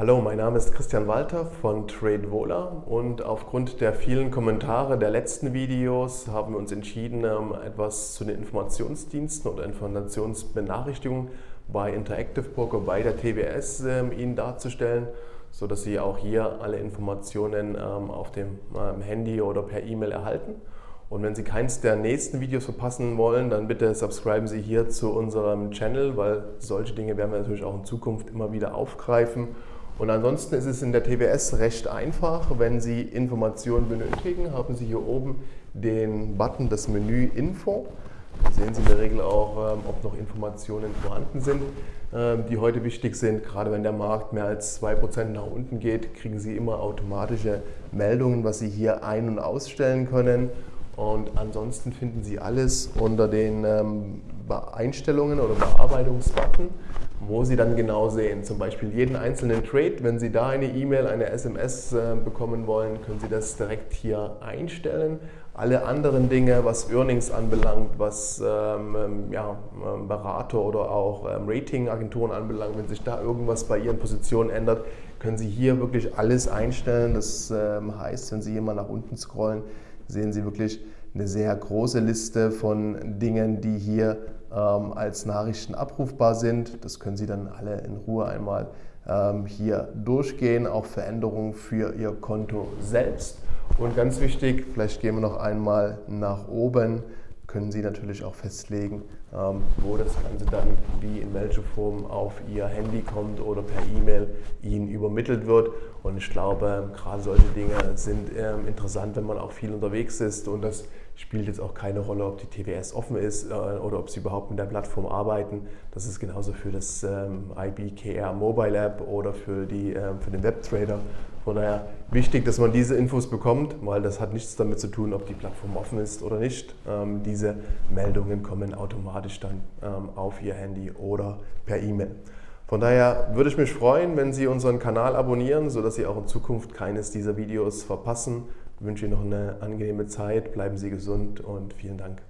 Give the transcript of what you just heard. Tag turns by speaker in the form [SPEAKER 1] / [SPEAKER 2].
[SPEAKER 1] Hallo, mein Name ist Christian Walter von TradeVola und aufgrund der vielen Kommentare der letzten Videos haben wir uns entschieden, ähm, etwas zu den Informationsdiensten oder Informationsbenachrichtigungen bei Interactive Poker bei der TWS ähm, Ihnen darzustellen, sodass Sie auch hier alle Informationen ähm, auf dem Handy oder per E-Mail erhalten. Und wenn Sie keins der nächsten Videos verpassen wollen, dann bitte subscriben Sie hier zu unserem Channel, weil solche Dinge werden wir natürlich auch in Zukunft immer wieder aufgreifen und ansonsten ist es in der TWS recht einfach. Wenn Sie Informationen benötigen, haben Sie hier oben den Button das Menü Info. Da sehen Sie in der Regel auch, ähm, ob noch Informationen vorhanden sind, ähm, die heute wichtig sind. Gerade wenn der Markt mehr als 2% nach unten geht, kriegen Sie immer automatische Meldungen, was Sie hier ein- und ausstellen können. Und ansonsten finden Sie alles unter den ähm, Einstellungen oder Bearbeitungsbutton wo Sie dann genau sehen, zum Beispiel jeden einzelnen Trade. Wenn Sie da eine E-Mail, eine SMS äh, bekommen wollen, können Sie das direkt hier einstellen. Alle anderen Dinge, was Earnings anbelangt, was ähm, ähm ja, ähm, Berater oder auch ähm, Ratingagenturen anbelangt, wenn sich da irgendwas bei Ihren Positionen ändert, können Sie hier wirklich alles einstellen. Das ähm, heißt, wenn Sie hier mal nach unten scrollen, sehen Sie wirklich eine sehr große Liste von Dingen, die hier ähm, als Nachrichten abrufbar sind. Das können Sie dann alle in Ruhe einmal ähm, hier durchgehen, auch Veränderungen für Ihr Konto selbst. Und ganz wichtig, vielleicht gehen wir noch einmal nach oben, können Sie natürlich auch festlegen, ähm, wo das Ganze dann wie in welcher Form auf Ihr Handy kommt oder per E-Mail Ihnen übermittelt wird. Und ich glaube, gerade solche Dinge sind ähm, interessant, wenn man auch viel unterwegs ist und das spielt jetzt auch keine Rolle, ob die TWS offen ist äh, oder ob sie überhaupt mit der Plattform arbeiten. Das ist genauso für das ähm, IBKR Mobile App oder für, die, für den Webtrader von daher wichtig, dass man diese Infos bekommt, weil das hat nichts damit zu tun, ob die Plattform offen ist oder nicht. Ähm, diese Meldungen kommen automatisch dann ähm, auf Ihr Handy oder per E-Mail. Von daher würde ich mich freuen, wenn Sie unseren Kanal abonnieren, sodass Sie auch in Zukunft keines dieser Videos verpassen. Ich wünsche Ihnen noch eine angenehme Zeit, bleiben Sie gesund und vielen Dank.